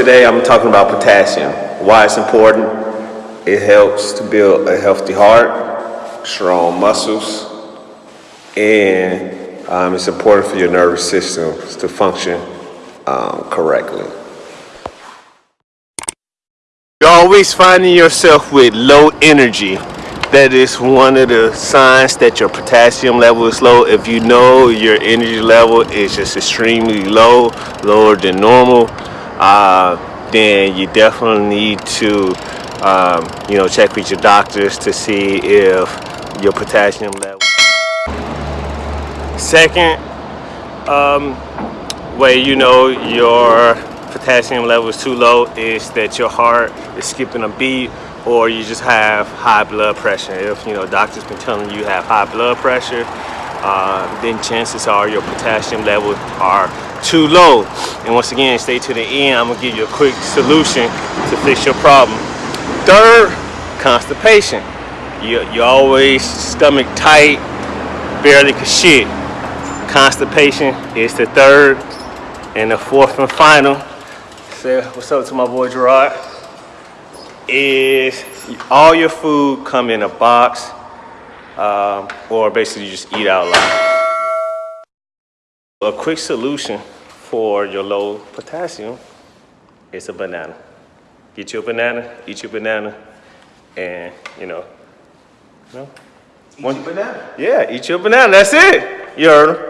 today I'm talking about potassium. Why it's important? It helps to build a healthy heart, strong muscles, and um, it's important for your nervous system to function um, correctly. You're always finding yourself with low energy. That is one of the signs that your potassium level is low. If you know your energy level is just extremely low, lower than normal, uh, then you definitely need to, um, you know, check with your doctors to see if your potassium level. Second, um, way you know your potassium level is too low is that your heart is skipping a beat or you just have high blood pressure. If you know doctors been telling you you have high blood pressure, uh, then chances are your potassium levels are too low. And once again, stay to the end. I'm gonna give you a quick solution to fix your problem. Third, constipation. You you always stomach tight, barely can shit. Constipation is the third, and the fourth and final. Say what's up to my boy Gerard. Is all your food come in a box, um, or basically you just eat out loud. A quick solution for your low potassium is a banana. Get you a banana, eat your banana, and you know, you know. Eat your banana. Yeah, eat your banana. That's it. You heard him.